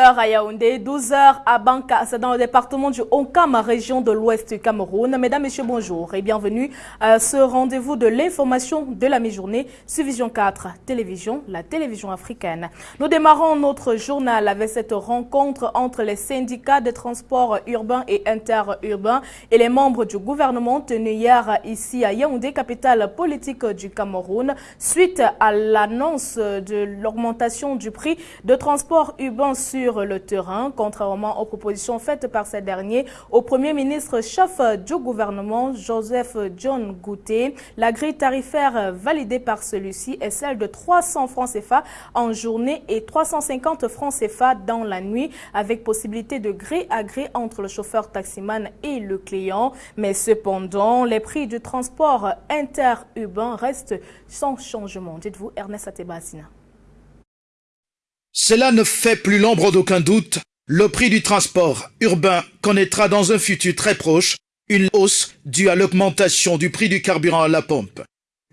12h à Yaoundé, 12h à Banka, c'est dans le département du Onkam, région de l'ouest du Cameroun. Mesdames, Messieurs, bonjour et bienvenue à ce rendez-vous de l'information de la mi-journée sur Vision 4 Télévision, la télévision africaine. Nous démarrons notre journal avec cette rencontre entre les syndicats de transport urbain et interurbain et les membres du gouvernement tenus hier ici à Yaoundé, capitale politique du Cameroun, suite à l'annonce de l'augmentation du prix de transport urbain sur le terrain, contrairement aux propositions faites par ces derniers au Premier ministre chef du gouvernement, Joseph John Gouté. La grille tarifaire validée par celui-ci est celle de 300 francs CFA en journée et 350 francs CFA dans la nuit, avec possibilité de gré à gré entre le chauffeur taximan et le client. Mais cependant, les prix du transport interurbain restent sans changement. Dites-vous, Ernest Atebasina. Cela ne fait plus l'ombre d'aucun doute. Le prix du transport urbain connaîtra dans un futur très proche une hausse due à l'augmentation du prix du carburant à la pompe.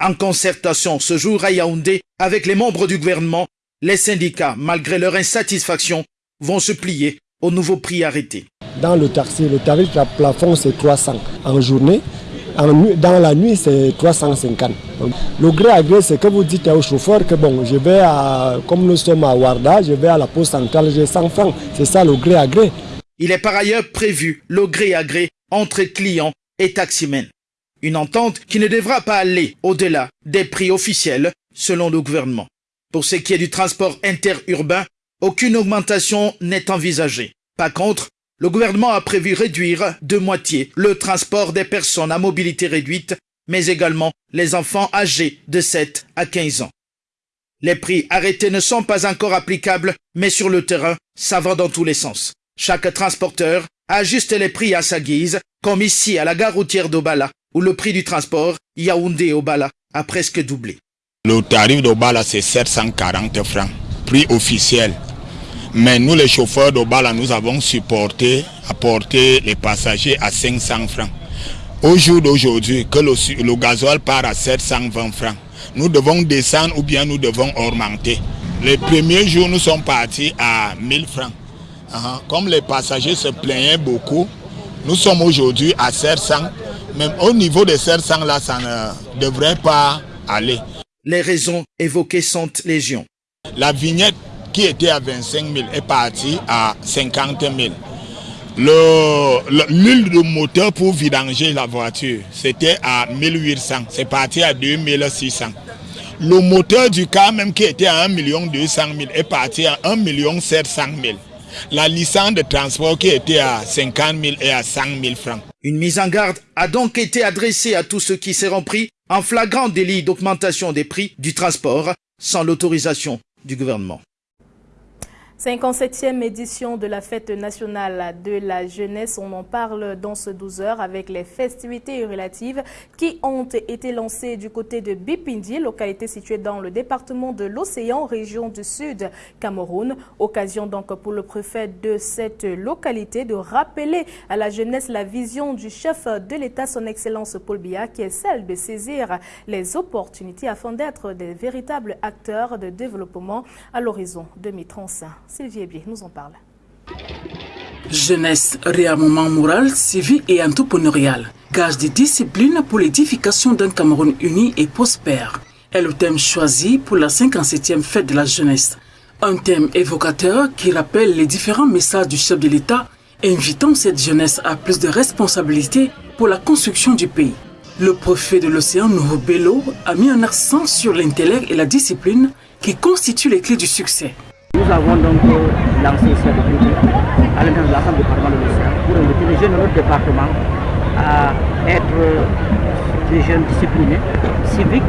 En concertation ce jour à Yaoundé avec les membres du gouvernement, les syndicats, malgré leur insatisfaction, vont se plier au nouveau prix arrêté. Dans le taxi, le tarif plafond c'est 300 en journée dans la nuit, c'est 350. Le gré à gré, c'est que vous dites au chauffeur que bon, je vais à, comme nous sommes à Warda, je vais à la poste centrale, j'ai 100 francs. C'est ça le gré à gré. Il est par ailleurs prévu le gré à gré entre clients et taximens. Une entente qui ne devra pas aller au-delà des prix officiels selon le gouvernement. Pour ce qui est du transport interurbain, aucune augmentation n'est envisagée. Par contre, le gouvernement a prévu réduire de moitié le transport des personnes à mobilité réduite, mais également les enfants âgés de 7 à 15 ans. Les prix arrêtés ne sont pas encore applicables, mais sur le terrain, ça va dans tous les sens. Chaque transporteur ajuste les prix à sa guise, comme ici à la gare routière d'Obala, où le prix du transport Yaoundé-Obala a presque doublé. Le tarif d'Obala, c'est 740 francs, prix officiel. Mais nous, les chauffeurs d'Obala, nous avons supporté, apporté les passagers à 500 francs. Au jour d'aujourd'hui, que le, le gasoil part à 720 francs, nous devons descendre ou bien nous devons augmenter. Les premiers jours, nous sommes partis à 1000 francs. Comme les passagers se plaignaient beaucoup, nous sommes aujourd'hui à 700. Même au niveau de 700, là, ça ne devrait pas aller. Les raisons évoquées sont légion. La vignette qui était à 25 000 est parti à 50 000. L'huile de moteur pour vidanger la voiture, c'était à 1800, c'est parti à 2600. Le moteur du car même qui était à 1 200 000 est parti à 1 700 000. La licence de transport qui était à 50 000 est à 100 000 francs. Une mise en garde a donc été adressée à tous ceux qui seront pris en flagrant délit d'augmentation des prix du transport sans l'autorisation du gouvernement. 57e édition de la fête nationale de la jeunesse. On en parle dans ce 12 heures avec les festivités relatives qui ont été lancées du côté de Bipindi, localité située dans le département de l'Océan, région du Sud Cameroun. Occasion donc pour le préfet de cette localité de rappeler à la jeunesse la vision du chef de l'État, son Excellence Paul Biya, qui est celle de saisir les opportunités afin d'être des véritables acteurs de développement à l'horizon 2035. Sylvie Ebier nous en parle. Jeunesse, réarmement moral, civique et entrepreneurial. Gage de discipline pour l'édification d'un Cameroun uni et prospère. Est le thème choisi pour la 57e fête de la jeunesse. Un thème évocateur qui rappelle les différents messages du chef de l'État, invitant cette jeunesse à plus de responsabilités pour la construction du pays. Le préfet de l'océan Bello a mis un accent sur l'intellect et la discipline qui constituent les clés du succès. Nous avons donc lancé cette activité à l'intérieur de l'ensemble département de l'Océan pour inviter les jeunes de notre département à être des jeunes disciplinés, civiques,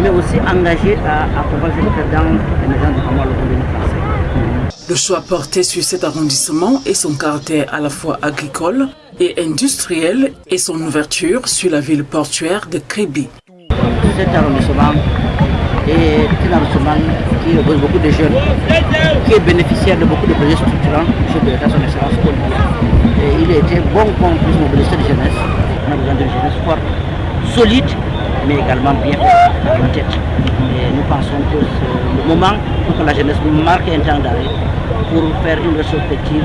mais aussi engagés à accompagner dans l'émergence du Cameroun français. Le choix porté sur cet arrondissement et son caractère à la fois agricole et industriel et son ouverture sur la ville portuaire de Kribi. Cet arrondissement un arrondissement qui repose beaucoup de jeunes, qui est bénéficiaire de beaucoup de projets structurants sur de son excellence Et il a été bon qu'on puisse mobiliser cette jeunesse. On a besoin d'une jeunesse forte, solide, mais également bien une tête. Et nous pensons que c'est le moment pour que la jeunesse marque un temps d'arrêt pour faire une rétrospective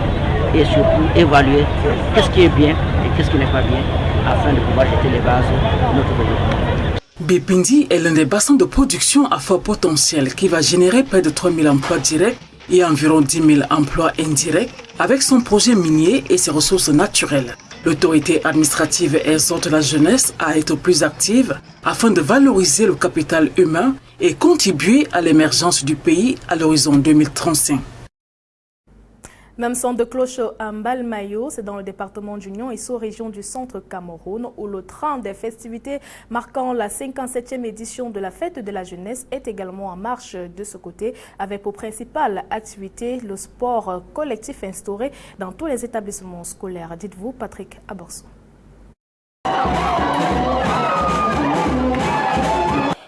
et surtout évaluer qu'est-ce qui est bien et qu'est-ce qui n'est pas bien afin de pouvoir jeter les bases de notre développement. Bépindi est l'un des bassins de production à fort potentiel qui va générer près de 3000 emplois directs et environ 10 000 emplois indirects avec son projet minier et ses ressources naturelles. L'autorité administrative exhorte la jeunesse à être plus active afin de valoriser le capital humain et contribuer à l'émergence du pays à l'horizon 2035. Même son de cloche à Mbalmayo, c'est dans le département d'Union et sous-région du centre Cameroun, où le train des festivités marquant la 57e édition de la fête de la jeunesse est également en marche de ce côté, avec pour principale activité le sport collectif instauré dans tous les établissements scolaires. Dites-vous, Patrick Aborso.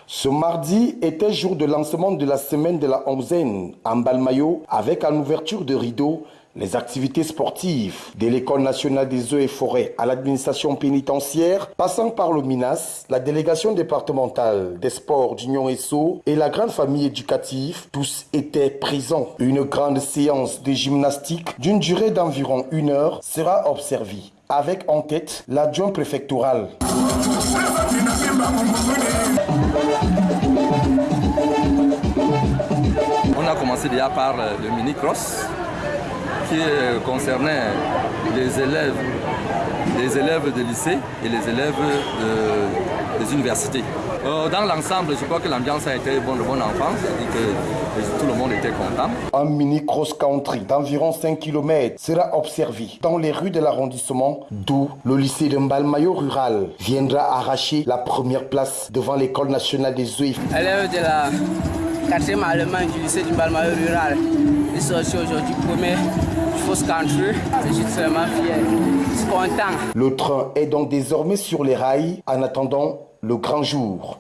Ce mardi était jour de lancement de la semaine de la onzaine en Balmayo avec en ouverture de rideau les activités sportives de l'École nationale des eaux et forêts à l'administration pénitentiaire, passant par le MINAS, la délégation départementale des sports d'Union ESSO et la grande famille éducative, tous étaient présents. Une grande séance de gymnastique d'une durée d'environ une heure sera observée avec en tête l'adjoint préfectoral. On a commencé déjà par le mini-cross qui concernait les élèves, les élèves de lycée et les élèves des universités. Euh, dans l'ensemble, je crois que l'ambiance a été bonne, de bonne enfance et que tout le monde était content. Un mini cross-country d'environ 5 km sera observé dans les rues de l'arrondissement, d'où le lycée de Mbalmayo rural viendra arracher la première place devant l'école nationale des œufs. Élève de la quatrième allemande du lycée de Mbalmayo rural, Le train est donc désormais sur les rails. En attendant le grand jour.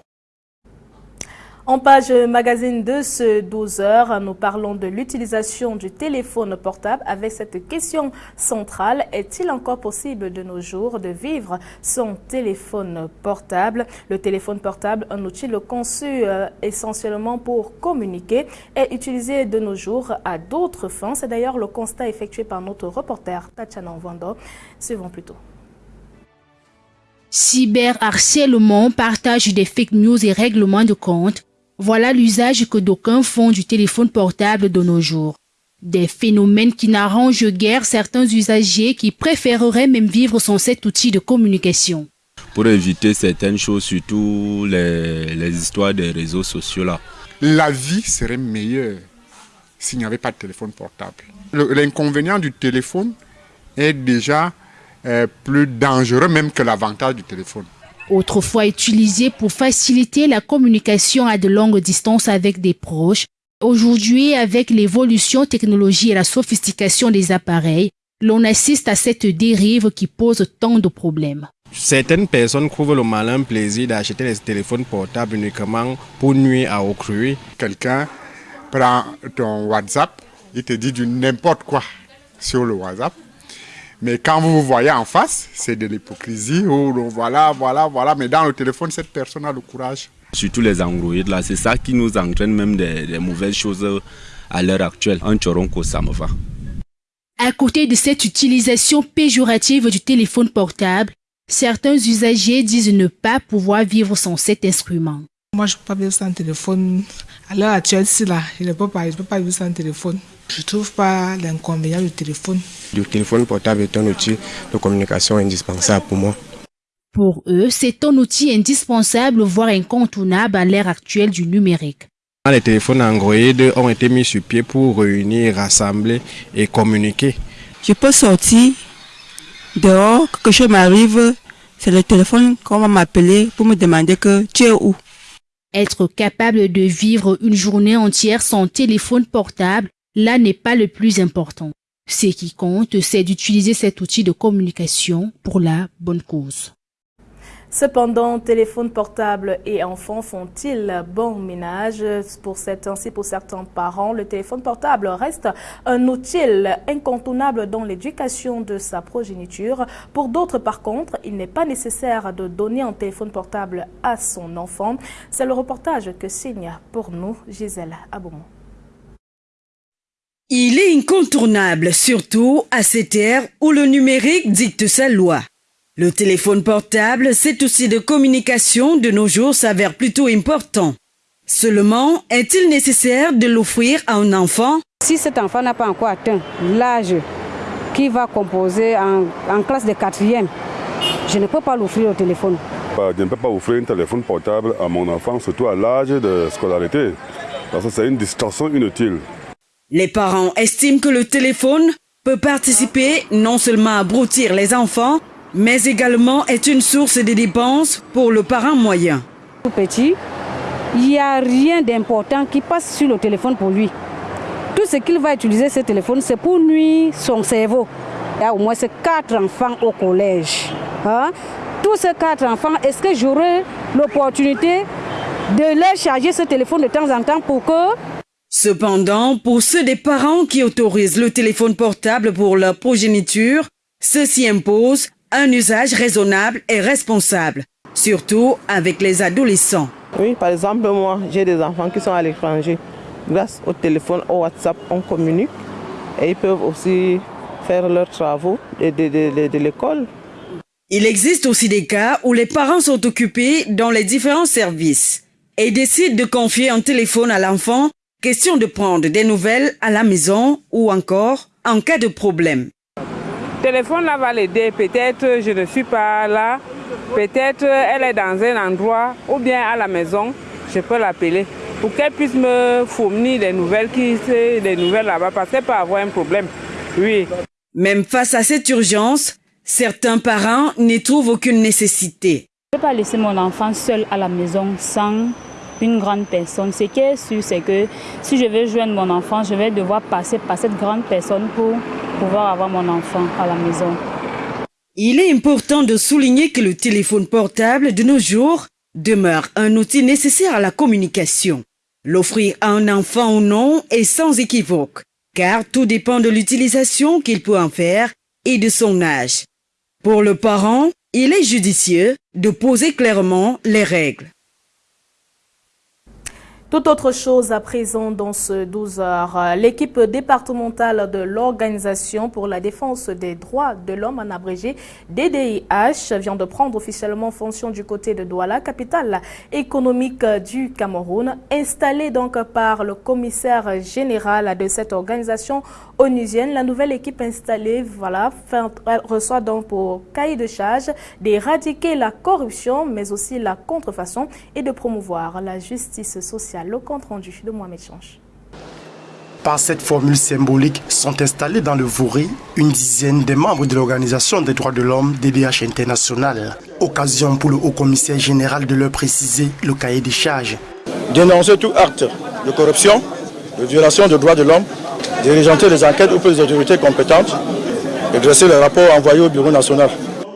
En page magazine de ce 12 heures, nous parlons de l'utilisation du téléphone portable avec cette question centrale. Est-il encore possible de nos jours de vivre son téléphone portable? Le téléphone portable, un outil conçu euh, essentiellement pour communiquer, est utilisé de nos jours à d'autres fins. C'est d'ailleurs le constat effectué par notre reporter Tatiana Vando. Suivons plutôt. Cyberharcèlement, partage des fake news et règlements de compte, voilà l'usage que d'aucuns font du téléphone portable de nos jours. Des phénomènes qui n'arrangent guère certains usagers qui préféreraient même vivre sans cet outil de communication. Pour éviter certaines choses, surtout les, les histoires des réseaux sociaux là. La vie serait meilleure s'il n'y avait pas de téléphone portable. L'inconvénient du téléphone est déjà euh, plus dangereux même que l'avantage du téléphone autrefois utilisé pour faciliter la communication à de longues distances avec des proches. Aujourd'hui, avec l'évolution technologique et la sophistication des appareils, l'on assiste à cette dérive qui pose tant de problèmes. Certaines personnes trouvent le malin plaisir d'acheter des téléphones portables uniquement pour nuire à autrui. Quelqu'un prend ton WhatsApp, il te dit du n'importe quoi sur le WhatsApp mais quand vous vous voyez en face, c'est de l'hypocrisie. Oh, voilà, voilà, voilà. Mais dans le téléphone, cette personne a le courage. Surtout les Android, là, c'est ça qui nous entraîne même des, mauvaises choses à l'heure actuelle. Un choronco, ça me va. À côté de cette utilisation péjorative du téléphone portable, certains usagers disent ne pas pouvoir vivre sans cet instrument. Moi, je ne peux pas vivre sans téléphone. À l'heure actuelle, c'est là, je ne peux pas, je peux pas vivre sans téléphone. Je ne trouve pas l'inconvénient du téléphone. Le téléphone portable est un outil de communication indispensable pour moi. Pour eux, c'est un outil indispensable, voire incontournable à l'ère actuelle du numérique. Les téléphones Android ont été mis sur pied pour réunir, rassembler et communiquer. Je peux sortir dehors, quelque chose m'arrive, c'est le téléphone qu'on va m'appeler pour me demander que tu es où. Être capable de vivre une journée entière sans téléphone portable là n'est pas le plus important. Ce qui compte, c'est d'utiliser cet outil de communication pour la bonne cause. Cependant, téléphone portable et enfants font-ils bon ménage? Pour certains, pour certains parents, le téléphone portable reste un outil incontournable dans l'éducation de sa progéniture. Pour d'autres, par contre, il n'est pas nécessaire de donner un téléphone portable à son enfant. C'est le reportage que signe pour nous Gisèle Aboumou. Il est incontournable, surtout à cette ère où le numérique dicte sa loi. Le téléphone portable, c'est aussi de communication de nos jours s'avère plutôt important. Seulement, est-il nécessaire de l'offrir à un enfant? Si cet enfant n'a pas encore atteint l'âge qui va composer en, classe de quatrième, je ne peux pas l'offrir au téléphone. Je ne peux pas offrir un téléphone portable à mon enfant, surtout à l'âge de scolarité, parce que c'est une distraction inutile. Les parents estiment que le téléphone peut participer non seulement à broutir les enfants, mais également est une source de dépenses pour le parent moyen. Tout petit, il n'y a rien d'important qui passe sur le téléphone pour lui. Tout ce qu'il va utiliser ce téléphone, c'est pour nuire son cerveau. Il y a au moins quatre enfants au collège. Hein. Tous ces quatre enfants, est-ce que j'aurai l'opportunité de leur charger ce téléphone de temps en temps pour que Cependant, pour ceux des parents qui autorisent le téléphone portable pour leur progéniture, ceci impose un usage raisonnable et responsable, surtout avec les adolescents. Oui, par exemple, moi, j'ai des enfants qui sont à l'étranger. Grâce au téléphone, au WhatsApp, on communique et ils peuvent aussi faire leurs travaux de, de l'école. Il existe aussi des cas où les parents sont occupés dans les différents services et décident de confier un téléphone à l'enfant, question de prendre des nouvelles à la maison ou encore en cas de problème téléphone là va l'aider. Peut-être je ne suis pas là. Peut-être elle est dans un endroit ou bien à la maison. Je peux l'appeler pour qu'elle puisse me fournir des nouvelles qui des nouvelles là-bas parce qu'elle peut avoir un problème. Oui. Même face à cette urgence, certains parents n'y trouvent aucune nécessité. Je ne peux pas laisser mon enfant seul à la maison sans une grande personne. Ce qui est sûr, c'est que si je veux joindre mon enfant, je vais devoir passer par cette grande personne pour pouvoir avoir mon enfant à la maison. Il est important de souligner que le téléphone portable de nos jours demeure un outil nécessaire à la communication. L'offrir à un enfant ou non est sans équivoque, car tout dépend de l'utilisation qu'il peut en faire et de son âge. Pour le parent, il est judicieux de poser clairement les règles. Tout autre chose à présent dans ce 12 heures. L'équipe départementale de l'Organisation pour la défense des droits de l'homme, en abrégé DDIH, vient de prendre officiellement fonction du côté de Douala, capitale économique du Cameroun. Installée donc par le commissaire général de cette organisation onusienne, la nouvelle équipe installée voilà, reçoit donc pour cahier de charge d'éradiquer la corruption, mais aussi la contrefaçon et de promouvoir la justice sociale le compte rendu de Mohamed Change. Par cette formule symbolique sont installés dans le Vouri une dizaine de membres de l'Organisation des droits de l'homme DDH International. Occasion pour le haut-commissaire général de leur préciser le cahier des charges. Dénoncer tout acte de corruption, de violation des droits de l'homme, diriger les enquêtes auprès des autorités compétentes et dresser le rapport envoyé au Bureau national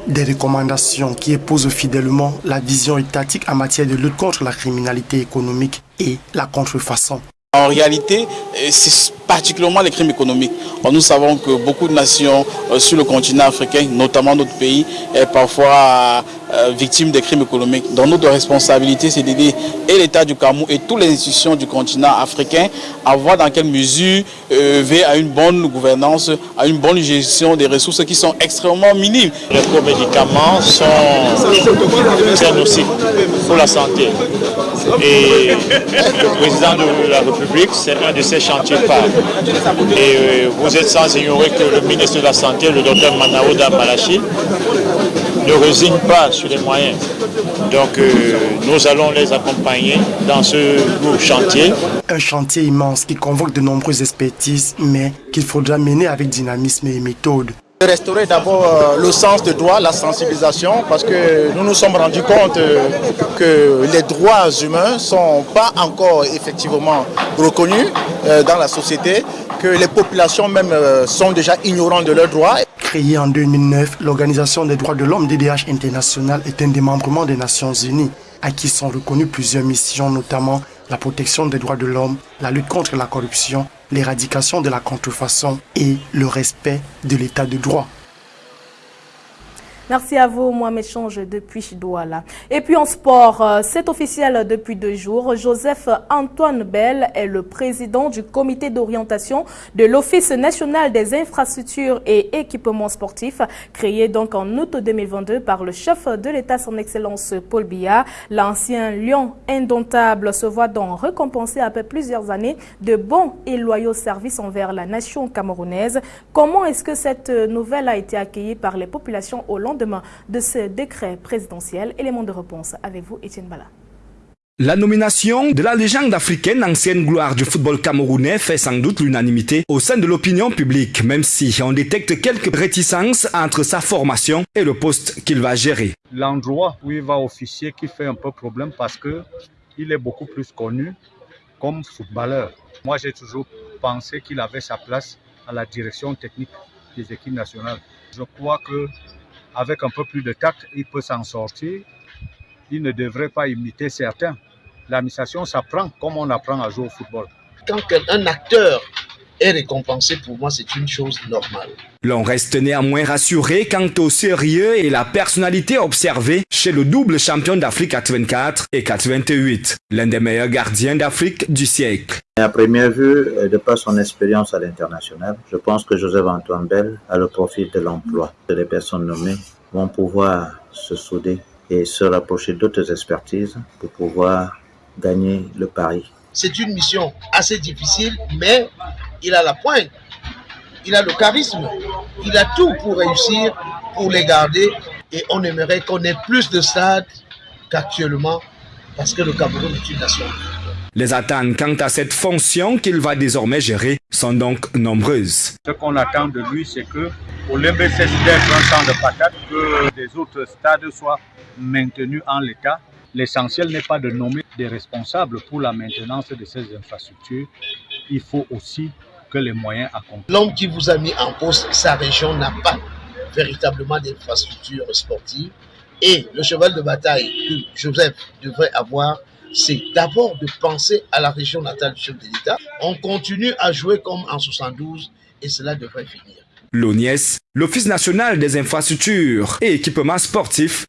des recommandations qui épousent fidèlement la vision étatique en matière de lutte contre la criminalité économique et la contrefaçon. En réalité, euh, c'est particulièrement les crimes économiques. Nous savons que beaucoup de nations euh, sur le continent africain, notamment notre pays, est parfois euh, victime des crimes économiques. Donc notre responsabilité, c'est d'aider et l'État du Cameroun et toutes les institutions du continent africain à voir dans quelle mesure euh, à une bonne gouvernance, à une bonne gestion des ressources qui sont extrêmement minimes. Les médicaments sont très nocifs pour la santé. Et le président de la République, c'est un de ses chantiers phares. Et euh, vous êtes sans ignorer que le ministre de la Santé, le docteur Manaouda Malachi, ne résigne pas sur les moyens. Donc euh, nous allons les accompagner dans ce lourd chantier. Un chantier immense qui convoque de nombreuses expertises, mais qu'il faudra mener avec dynamisme et méthode. Restaurer d'abord euh, le sens de droit, la sensibilisation, parce que nous nous sommes rendus compte euh, que les droits humains ne sont pas encore effectivement reconnus dans la société, que les populations même sont déjà ignorantes de leurs droits. Créée en 2009, l'Organisation des droits de l'homme DDH International est un démembrement des Nations Unies, à qui sont reconnues plusieurs missions, notamment la protection des droits de l'homme, la lutte contre la corruption, l'éradication de la contrefaçon et le respect de l'état de droit. Merci à vous, moi m'échange depuis Douala. Et puis en sport, euh, c'est officiel depuis deux jours. Joseph Antoine Bell est le président du comité d'orientation de l'Office national des infrastructures et équipements sportifs, créé donc en août 2022 par le chef de l'État, son Excellence Paul Biya. L'ancien lion indomptable se voit donc récompensé après plusieurs années de bons et loyaux services envers la nation camerounaise. Comment est-ce que cette nouvelle a été accueillie par les populations au long de ce décret présidentiel. Élément de réponse avec vous, Étienne Bala. La nomination de la légende africaine, ancienne gloire du football camerounais, fait sans doute l'unanimité au sein de l'opinion publique, même si on détecte quelques réticences entre sa formation et le poste qu'il va gérer. L'endroit où il va officier qui fait un peu problème parce que il est beaucoup plus connu comme footballeur. Moi, j'ai toujours pensé qu'il avait sa place à la direction technique des équipes nationales. Je crois que avec un peu plus de tact, il peut s'en sortir. Il ne devrait pas imiter certains. L'administration s'apprend comme on apprend à jouer au football. Quand un acteur est récompensé, pour moi, c'est une chose normale. L'on reste néanmoins rassuré quant au sérieux et la personnalité observée chez le double champion d'Afrique 84 et 88, l'un des meilleurs gardiens d'Afrique du siècle. À première vue, de par son expérience à l'international, je pense que Joseph Antoine Bell a le profil de l'emploi. Les personnes nommées vont pouvoir se souder et se rapprocher d'autres expertises pour pouvoir gagner le pari. C'est une mission assez difficile, mais il a la pointe, il a le charisme, il a tout pour réussir, pour les garder. Et on aimerait qu'on ait plus de stades qu'actuellement, parce que le Cameroun est une nation. Les attentes quant à cette fonction qu'il va désormais gérer sont donc nombreuses. Ce qu'on attend de lui, c'est que pour l'MBC d'être un champ de patates, que les autres stades soient maintenus en l'état. L'essentiel n'est pas de nommer des responsables pour la maintenance de ces infrastructures. Il faut aussi que les moyens accompagnent. L'homme qui vous a mis en poste, sa région n'a pas véritablement d'infrastructures sportives. Et le cheval de bataille que Joseph devrait avoir, c'est d'abord de penser à la région natale du chef de l'État. On continue à jouer comme en 72 et cela devrait finir. L'ONIES, l'Office national des infrastructures et équipements sportifs,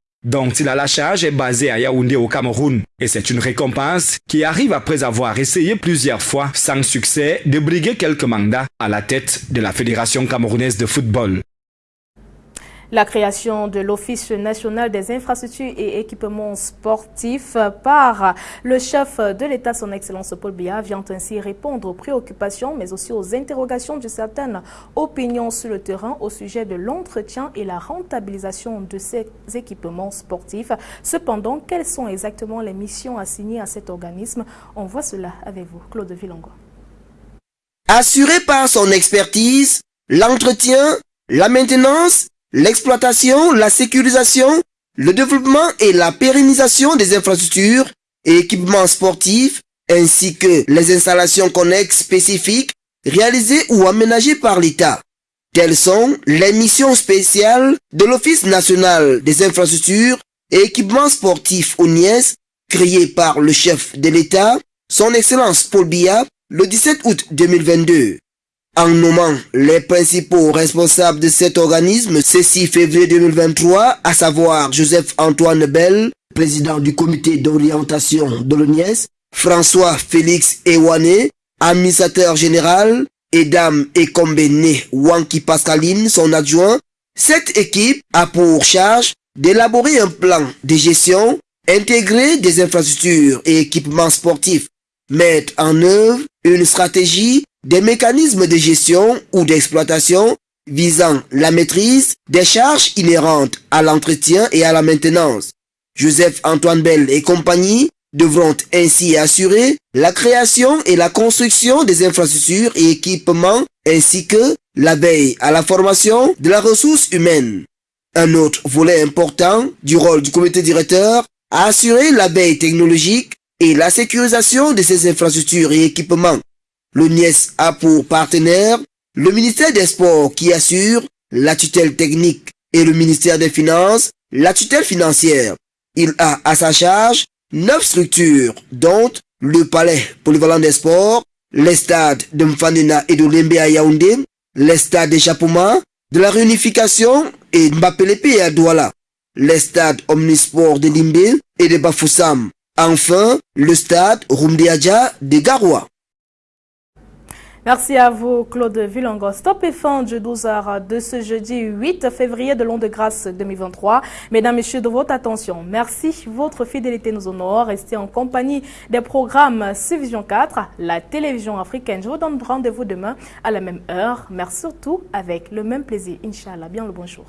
a la charge, est basé à Yaoundé au Cameroun. Et c'est une récompense qui arrive après avoir essayé plusieurs fois, sans succès, de briguer quelques mandats à la tête de la Fédération camerounaise de football. La création de l'Office national des infrastructures et équipements sportifs par le chef de l'État, son Excellence Paul Biya, vient ainsi répondre aux préoccupations, mais aussi aux interrogations de certaines opinions sur le terrain au sujet de l'entretien et la rentabilisation de ces équipements sportifs. Cependant, quelles sont exactement les missions assignées à cet organisme? On voit cela avec vous, Claude Villongo. Assuré par son expertise, l'entretien, la maintenance l'exploitation, la sécurisation, le développement et la pérennisation des infrastructures et équipements sportifs, ainsi que les installations connexes spécifiques réalisées ou aménagées par l'État. Telles sont les missions spéciales de l'Office national des infrastructures et équipements sportifs ONIES, créé par le chef de l'État, son Excellence Paul Biya, le 17 août 2022 en nommant les principaux responsables de cet organisme ce 6 février 2023, à savoir Joseph Antoine Bell, président du comité d'orientation de l'ONIES, François Félix Ewane, administrateur général, et Dame Ekombene Wanki Pascaline, son adjoint, cette équipe a pour charge d'élaborer un plan de gestion intégré des infrastructures et équipements sportifs, mettre en œuvre une stratégie des mécanismes de gestion ou d'exploitation visant la maîtrise des charges inhérentes à l'entretien et à la maintenance. Joseph Antoine Bell et compagnie devront ainsi assurer la création et la construction des infrastructures et équipements ainsi que la veille à la formation de la ressource humaine. Un autre volet important du rôle du comité directeur a assuré la veille technologique et la sécurisation de ces infrastructures et équipements. L'ONIES a pour partenaire le ministère des Sports qui assure la tutelle technique et le ministère des Finances la tutelle financière. Il a à sa charge neuf structures, dont le palais polyvalent des sports, les stades de Mfandena et de Lembe à Yaoundé, les stades de Chapouma, de la réunification et Mbapelepe à Douala, les stades omnisport de Limbe et de Bafoussam, enfin le stade Rumdiadja de Garoua. Merci à vous, Claude Villongo. Stop et fin du 12h de ce jeudi 8 février de l'an de grâce 2023. Mesdames, Messieurs, de votre attention, merci. Votre fidélité nous honore. Restez en compagnie des programmes Civision 4, la télévision africaine. Je vous donne rendez-vous demain à la même heure. Merci surtout avec le même plaisir. Inch'Allah. Bien le bonjour.